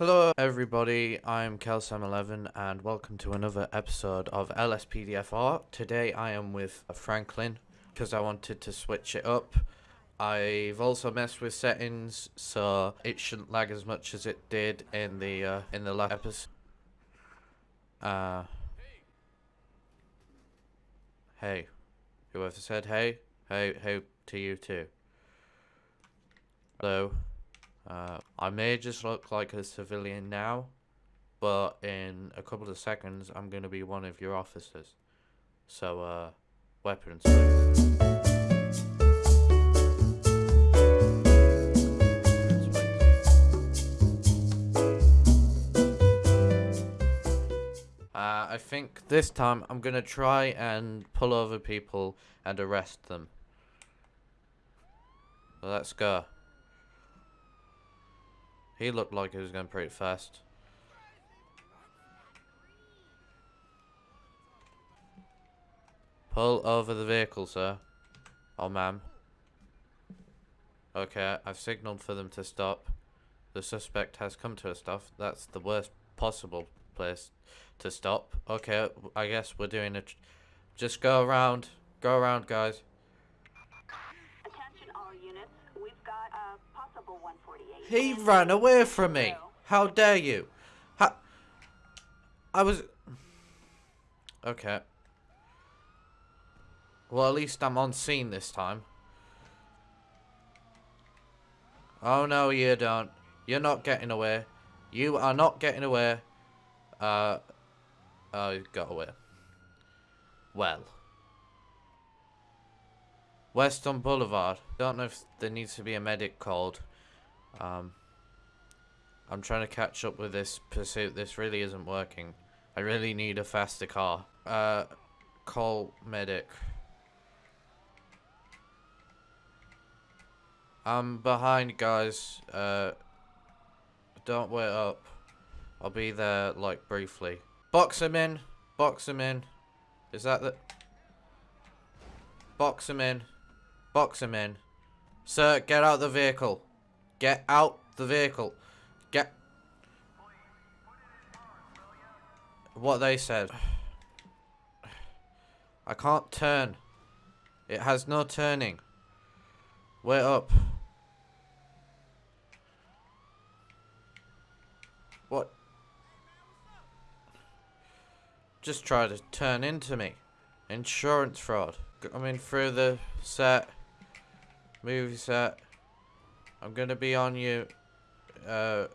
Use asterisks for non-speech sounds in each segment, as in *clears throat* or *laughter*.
Hello everybody, I'm Kelsam11 and welcome to another episode of LSPDFR. Today I am with Franklin because I wanted to switch it up. I've also messed with settings so it shouldn't lag as much as it did in the uh, in the last episode. Uh, hey, whoever said hey, hey, hey to you too. Hello. Uh, I may just look like a civilian now, but in a couple of seconds, I'm going to be one of your officers. So, uh, weapons. Uh, I think this time I'm going to try and pull over people and arrest them. Let's go. He looked like he was going pretty fast. Pull over the vehicle, sir. Oh, ma'am. Okay, I've signaled for them to stop. The suspect has come to a stop. That's the worst possible place to stop. Okay, I guess we're doing it. Just go around. Go around, guys. He ran away from me. How dare you? I was. Okay. Well, at least I'm on scene this time. Oh no, you don't. You're not getting away. You are not getting away. Uh. Oh, you got away. Well. Weston Boulevard. Don't know if there needs to be a medic called. Um. I'm trying to catch up with this pursuit. This really isn't working. I really need a faster car. Uh, call medic. I'm behind, guys. Uh, don't wait up. I'll be there, like, briefly. Box him in. Box him in. Is that the... Box him in. Box him in. Sir, get out the vehicle. Get out the vehicle. Get... What they said. I can't turn. It has no turning. Wait up. What? Just try to turn into me. Insurance fraud. Coming through the set. Movie set. I'm gonna be on you. Uh,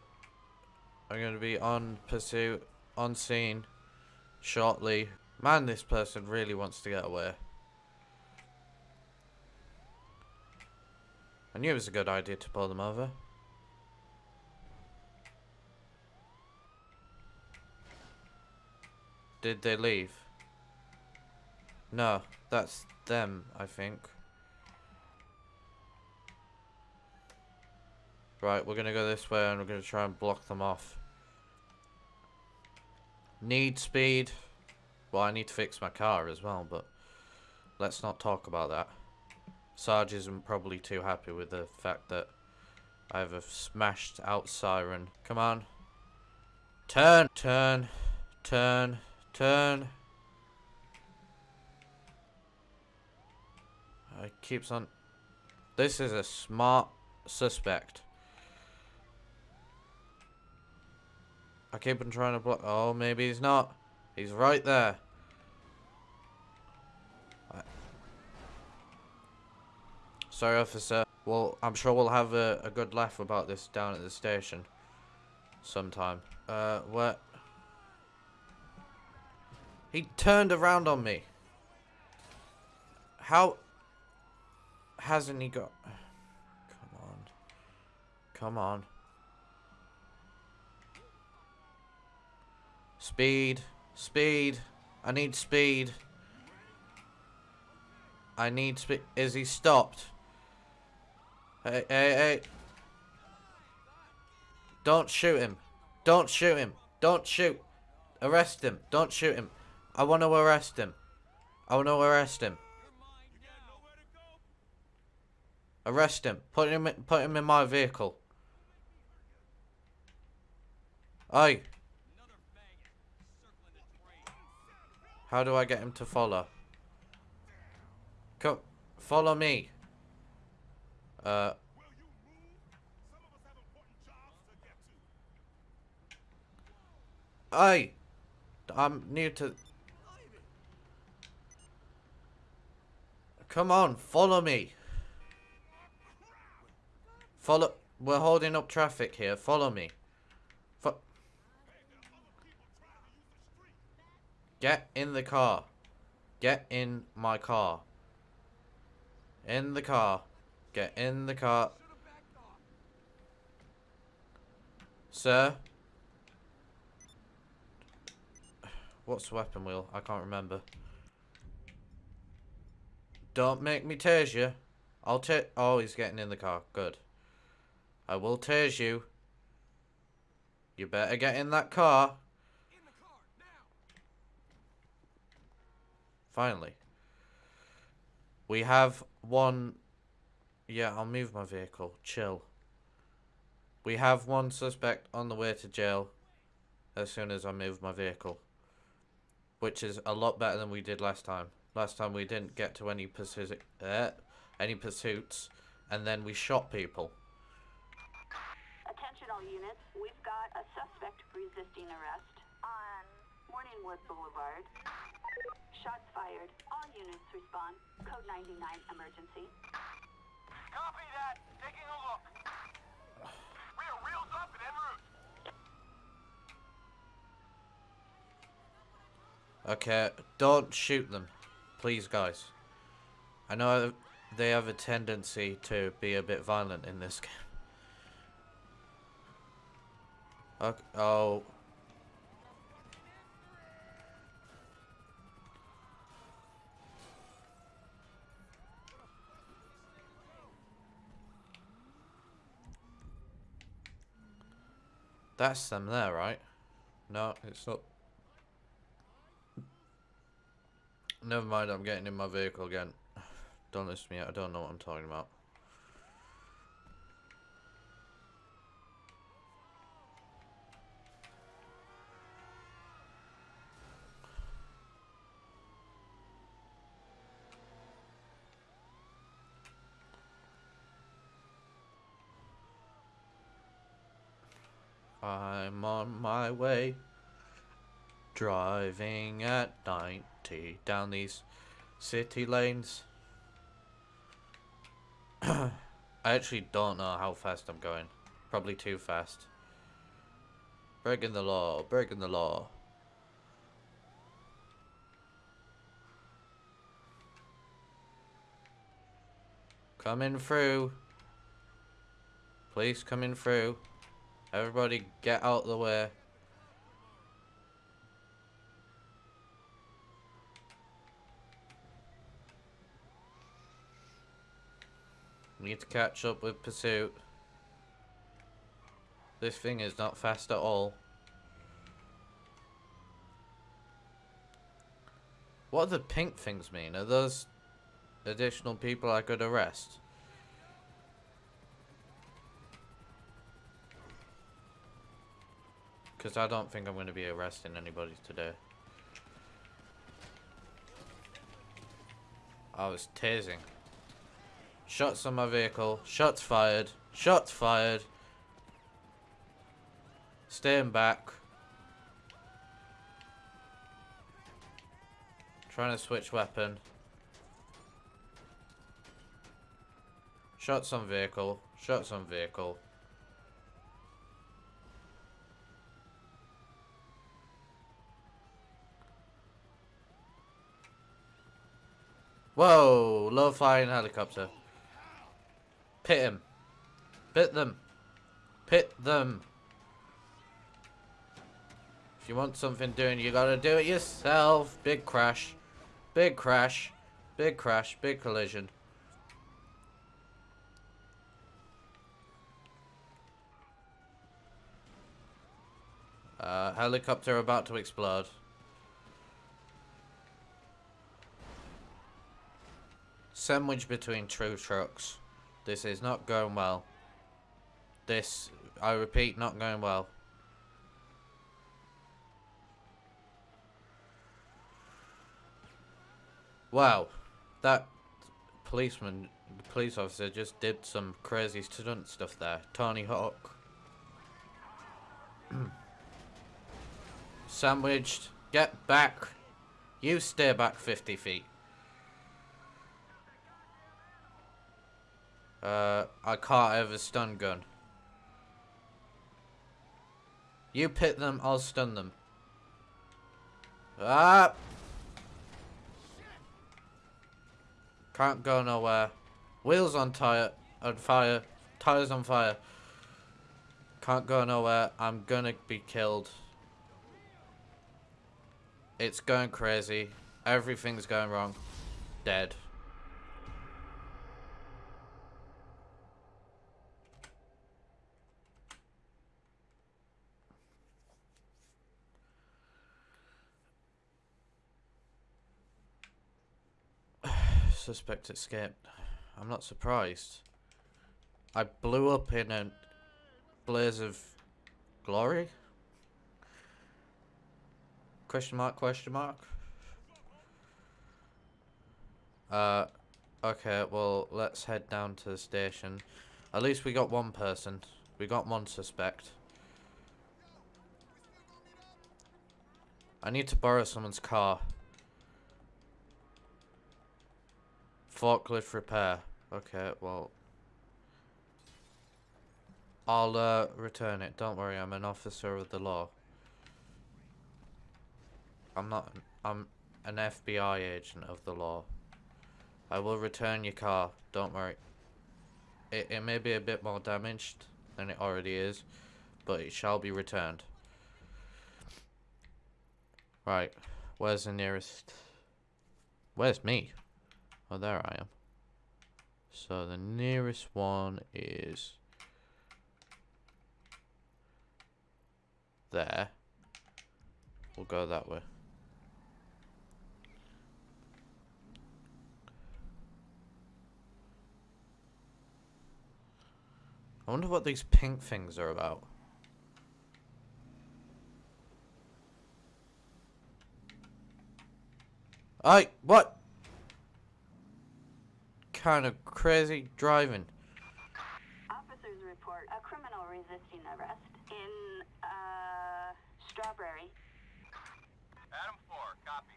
I'm gonna be on pursuit, on scene, shortly. Man, this person really wants to get away. I knew it was a good idea to pull them over. Did they leave? No, that's them, I think. Right, we're gonna go this way and we're gonna try and block them off. Need speed. Well, I need to fix my car as well, but let's not talk about that. Sarge isn't probably too happy with the fact that I have a smashed out siren. Come on. Turn, turn, turn, turn. It keeps on. This is a smart suspect. I keep on trying to block. Oh, maybe he's not. He's right there. I- Sorry, officer. Well, I'm sure we'll have a, a good laugh about this down at the station. Sometime. Uh, what? He turned around on me. How hasn't he got... Come on. Come on. Speed. Speed. I need speed. I need speed. Is he stopped? Hey, hey, hey. Don't shoot him. Don't shoot him. Don't shoot. Arrest him. Don't shoot him. I want to arrest him. I want to arrest him. Arrest him. Put him. Put him in my vehicle. Oi! How do I get him to follow? Come, follow me. Uh. Oi! I'm new to... Come on, follow me. Follow... We're holding up traffic here. Follow me. Get in the car. Get in my car. In the car. Get in the car. Sir? What's the weapon wheel? I can't remember. Don't make me tase you. I'll ta- Oh, he's getting in the car. Good. I will tase you. You better get in that car. Finally. We have one... Yeah, I'll move my vehicle. Chill. We have one suspect on the way to jail as soon as I move my vehicle. Which is a lot better than we did last time. Last time we didn't get to any pursuit, uh, any pursuits, and then we shot people. Attention all units, we've got a suspect resisting arrest Morningwood Boulevard. Shots fired. All units respond. Code 99 emergency. Copy that. Taking a look. We are wheels up and en route. Okay, don't shoot them. Please, guys. I know they have a tendency to be a bit violent in this *laughs* game. Okay, oh. That's them there, right? No, it's not. Never mind, I'm getting in my vehicle again. Don't listen to me, I don't know what I'm talking about. I'm on my way. Driving at 90 down these city lanes. *clears throat* I actually don't know how fast I'm going. Probably too fast. Breaking the law, breaking the law. Coming through. Please coming through. Everybody get out of the way. We Need to catch up with pursuit. This thing is not fast at all. What do the pink things mean? Are those additional people I could arrest? Because I don't think I'm going to be arresting anybody today. I was tasing. Shots on my vehicle. Shots fired. Shots fired. Staying back. Trying to switch weapon. Shots on vehicle. Shots on vehicle. Whoa! Low flying helicopter. Pit him. Pit them. Pit them. If you want something doing, you gotta do it yourself. Big crash. Big crash. Big crash. Big collision. Uh, helicopter about to explode. Sandwiched between two trucks. This is not going well. This, I repeat, not going well. Wow, that policeman, the police officer just did some crazy stunt stuff there. Tony Hawk. *clears throat* Sandwiched, get back. You stay back 50 feet. Uh, I can't have a stun gun. You pit them, I'll stun them. Ah! Can't go nowhere. Wheels on tire, on fire. Tires on fire. Can't go nowhere. I'm gonna be killed. It's going crazy. Everything's going wrong. Dead. Suspect escaped. I'm not surprised. I blew up in a blaze of glory? Question mark, question mark? Uh, okay, well, let's head down to the station. At least we got one person. We got one suspect. I need to borrow someone's car. Forklift repair. Okay, well. I'll uh, return it. Don't worry, I'm an officer of the law. I'm not. I'm an FBI agent of the law. I will return your car. Don't worry. It, it may be a bit more damaged than it already is, but it shall be returned. Right. Where's the nearest... Where's me? Oh, there I am. So the nearest one is... There. We'll go that way. I wonder what these pink things are about. I what? Kind of crazy driving. Officers report a criminal resisting arrest in, uh, Strawberry. Adam 4, copy.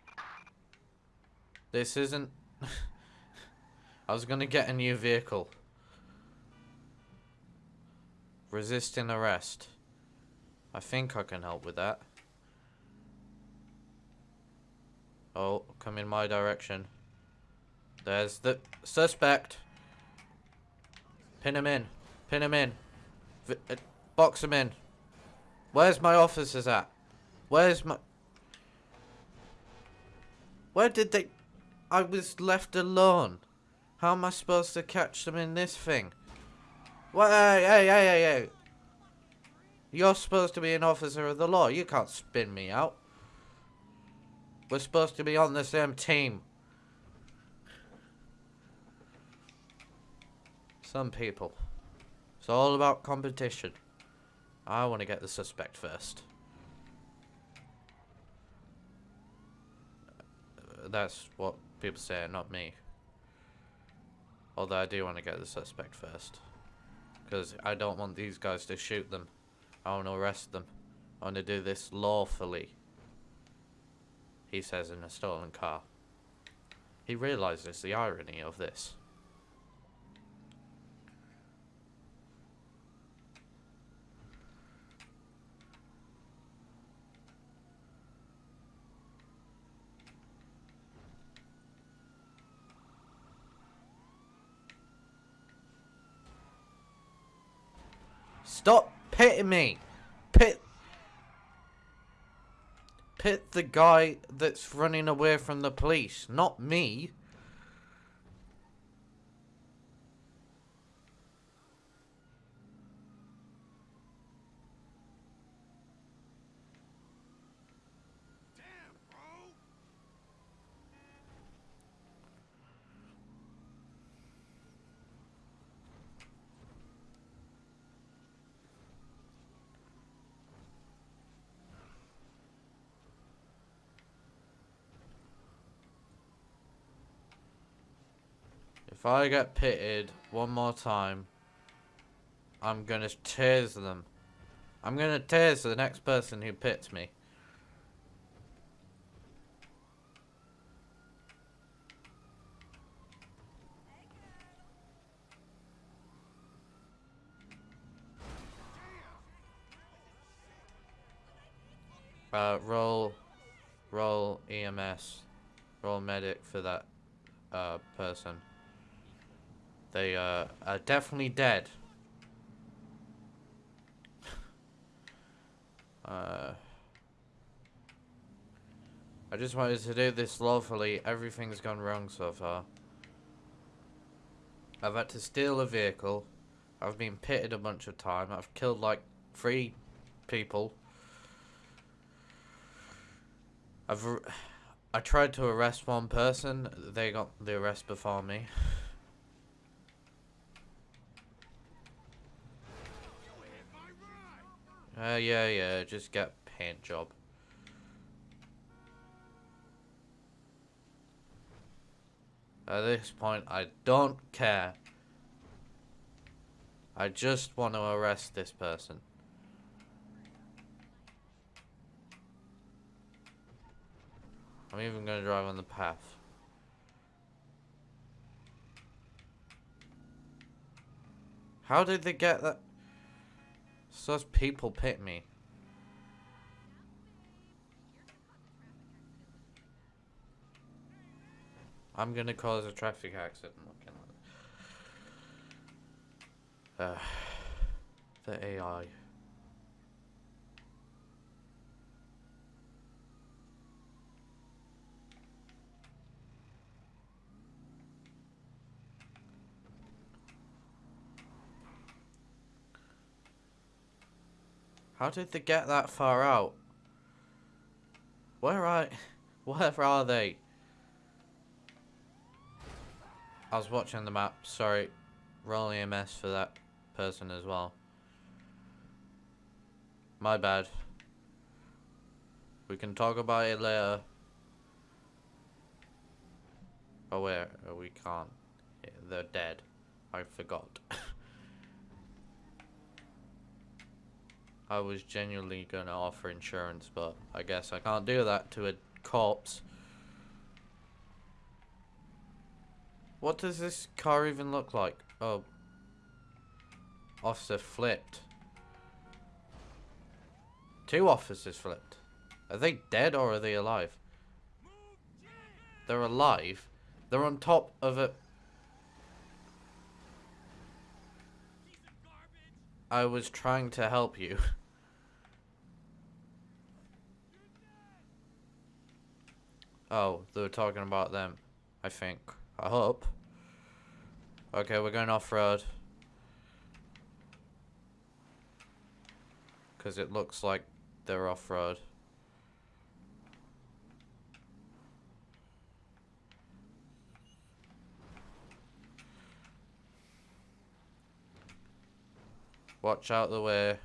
This isn't. *laughs* I was gonna get a new vehicle. Resisting arrest. I think I can help with that. Oh, come in my direction. There's the suspect. Pin him in. Pin him in. V uh, box him in. Where's my officers at? Where's my... Where did they... I was left alone. How am I supposed to catch them in this thing? What? Hey, hey, hey, hey, hey. You're supposed to be an officer of the law. You can't spin me out. We're supposed to be on the same team. Some people. It's all about competition. I want to get the suspect first. That's what people say, not me. Although I do want to get the suspect first. Because I don't want these guys to shoot them. I want to arrest them. I want to do this lawfully. He says in a stolen car. He realizes the irony of this. Stop pitting me! Pit... Pit the guy that's running away from the police, not me. If I get pitted one more time, I'm gonna tase them. I'm gonna tase the next person who pits me. Uh, roll, roll EMS, roll medic for that uh, person. They uh, are definitely dead. *sighs* uh, I just wanted to do this lawfully. Everything's gone wrong so far. I've had to steal a vehicle. I've been pitted a bunch of times. I've killed like three people. I've *sighs* I tried to arrest one person. They got the arrest before me. Uh, yeah, yeah, just get paint job. At this point, I don't care. I just want to arrest this person. I'm even going to drive on the path. How did they get that? Such people pit me. I'm gonna cause a traffic accident. Uh, *sighs* the AI. How did they get that far out? Where are... *laughs* Where are they? I was watching the map. Sorry. Roll EMS for that person as well. My bad. We can talk about it later. Oh, where? Oh, we can't. They're dead. I forgot. *laughs* I was genuinely gonna offer insurance, but I guess I can't do that to a corpse. What does this car even look like? Oh. Officer flipped. Two officers flipped. Are they dead or are they alive? They're alive. They're on top of a... I was trying to help you. *laughs* Oh, they were talking about them. I think. I hope. Okay, we're going off-road. Because it looks like they're off-road. Watch out the way.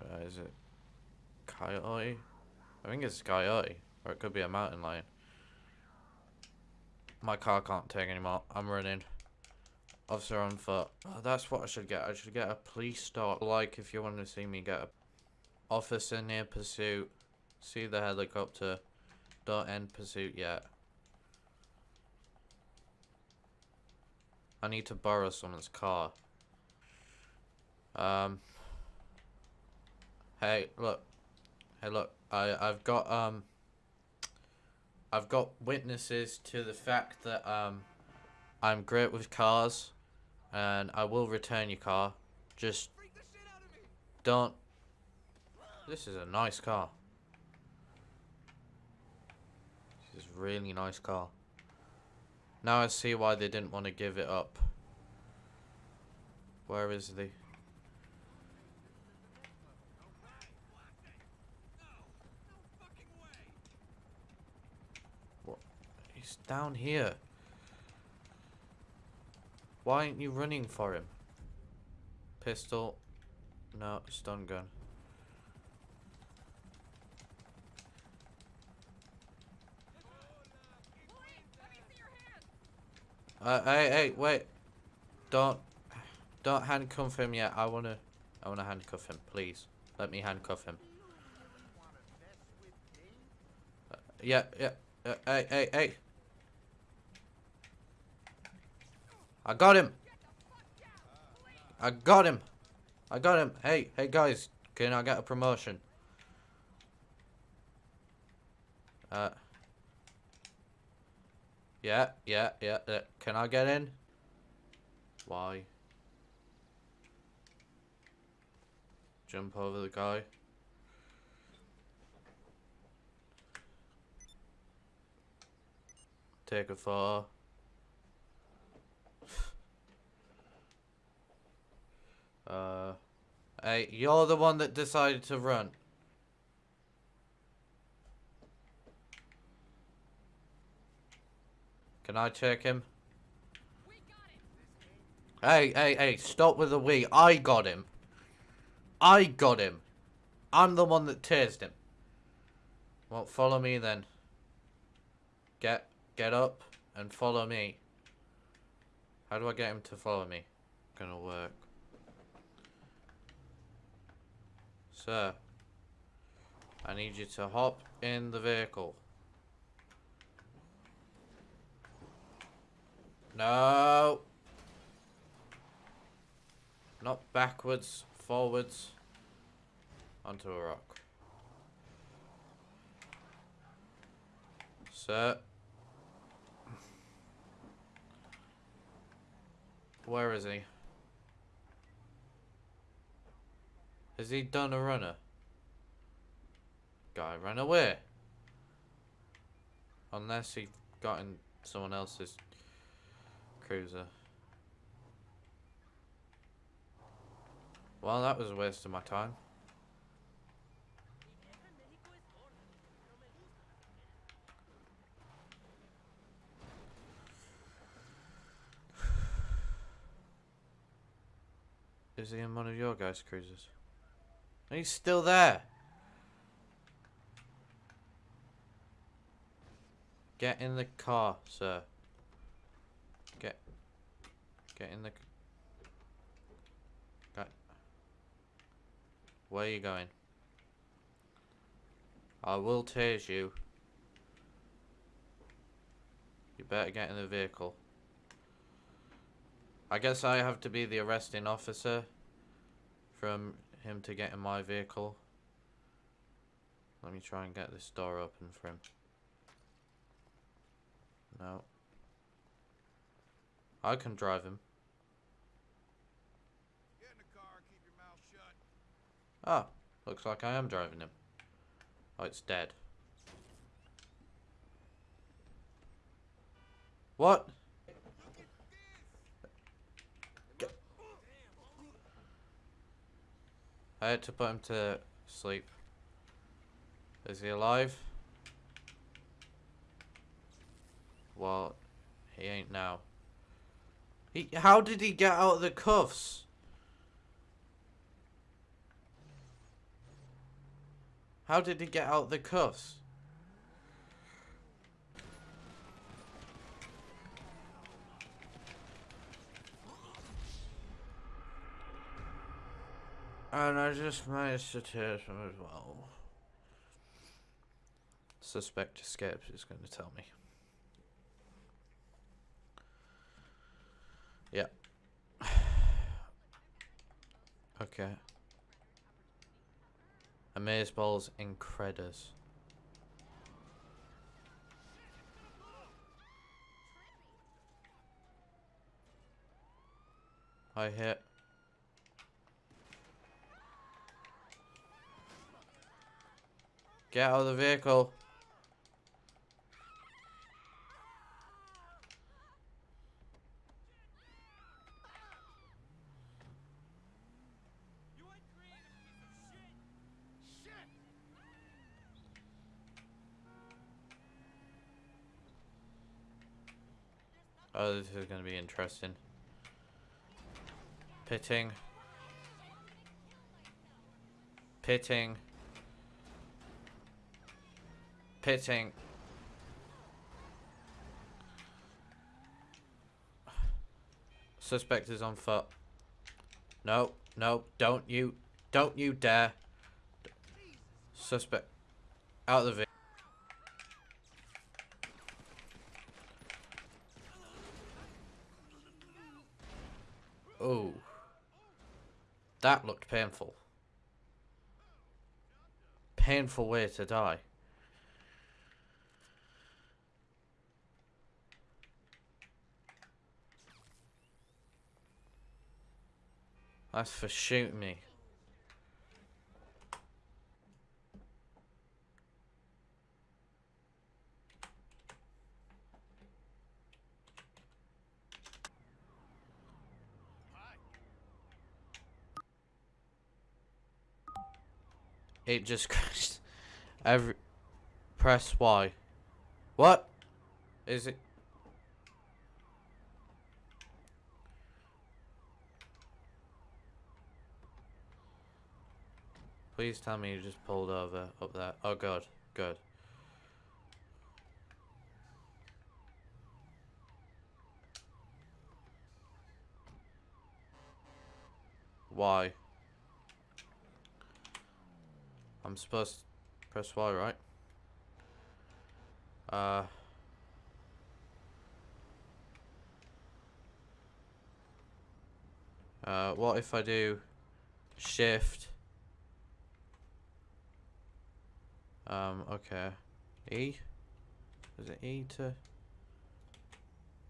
Uh, is it coyote? I think it's coyote. Or it could be a mountain lion. My car can't take anymore. I'm running. Officer on foot. Oh, that's what I should get. I should get a police stop. Like if you want to see me get a officer near pursuit. See the helicopter. Don't end pursuit yet. I need to borrow someone's car. Um. Hey, look. Hey, look. I I've got um. I've got witnesses to the fact that um, I'm great with cars, and I will return your car. Just don't. This is a nice car. This is a really nice car. Now I see why they didn't want to give it up. Where is the? What? Down here. Why aren't you running for him? Pistol. No, stun gun. Uh, hey, hey, wait. Don't, don't handcuff him yet. I wanna, I wanna handcuff him, please. Let me handcuff him. Uh, yeah, yeah. Uh, hey, hey, hey. I got him. I got him. I got him. Hey, hey guys, can I get a promotion? Uh. Yeah, yeah, yeah. Uh, can I get in? Why? Jump over the guy. Take a photo. Uh, hey, you're the one that decided to run. Can I check him? Hey, hey, hey, stop with the we. I got him. I got him. I'm the one that tased him. Well, follow me then. Get, get up and follow me. How do I get him to follow me? Gonna work. Sir, I need you to hop in the vehicle. No. Not backwards, forwards. Onto a rock. Sir. Where is he? Has he done a runner? Guy ran away. Unless he got in someone else's cruiser. Well, that was a waste of my time. *sighs* Is he in one of your guys' cruisers? He's still there. Get in the car, sir. Get, get in the. Got. Where are you going? I will tase you. You better get in the vehicle. I guess I have to be the arresting officer from him to get in my vehicle. Let me try and get this door open for him. No. I can drive him. Get in the car, keep your mouth shut. Ah, looks like I am driving him. Oh, it's dead. What? I had to put him to sleep. Is he alive? Well, he ain't now. He, how did he get out of the cuffs? How did he get out of the cuffs? And I just managed to tear him as well. Suspect escapes is going to tell me. Yeah. *sighs* okay. Amazeballs balls Credders. I hit. Get out of the vehicle. Oh, this is going to be interesting. Pitting. Pitting. Pitting. Suspect is on foot. No, no, don't you, don't you dare. Suspect, out of the vehicle. Oh. That looked painful. Painful way to die. That's for shooting me. It just *laughs* crashed. Every press Y. What? Is it? Please tell me you just pulled over up there. Oh god, good. Why? I'm supposed to press Y, right? Uh. Uh, what if I do shift? Um, okay. E? Is it E to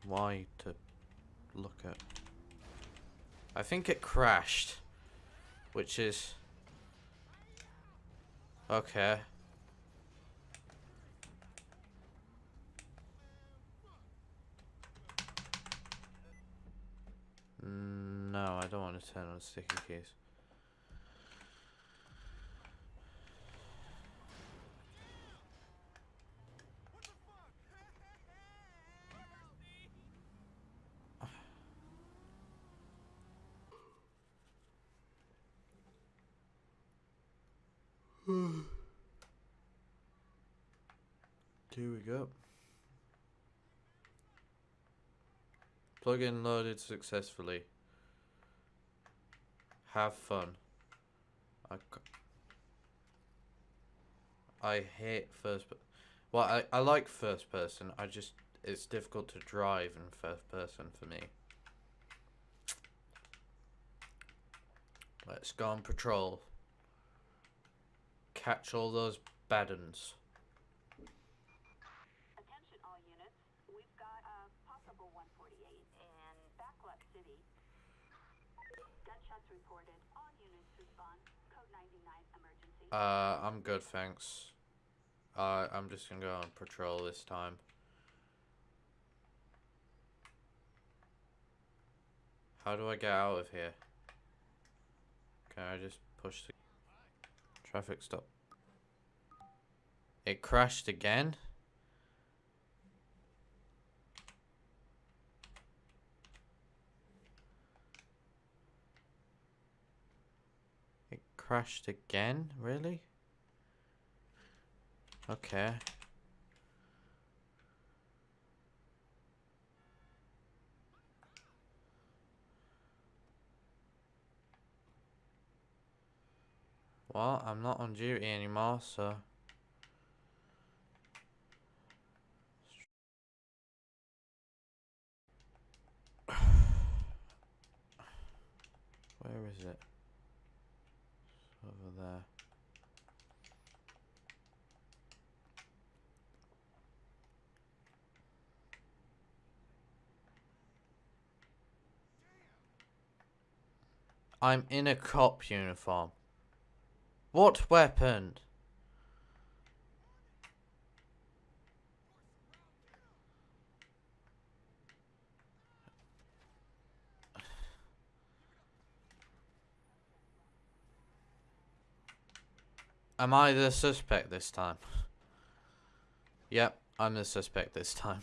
Y to look at? I think it crashed, which is Okay. No, I don't want to turn on sticky keys. Here we go. Plugin loaded successfully. Have fun. I, I hate first person. Well, I, I like first person. I just, it's difficult to drive in first person for me. Let's go on patrol. Catch all those bad uns. Attention all units. We've got a possible 148 in Backlot City. Gunshots reported. All units respond. Code 99 emergency. Uh, I'm good, thanks. Uh, I'm just gonna go on patrol this time. How do I get out of here? Can I just push the traffic stop? It crashed again? It crashed again? Really? Okay. Well, I'm not on duty anymore, so... Where is it? It's over there. I'm in a cop uniform. What weapon? Am I the suspect this time? Yep, I'm the suspect this time.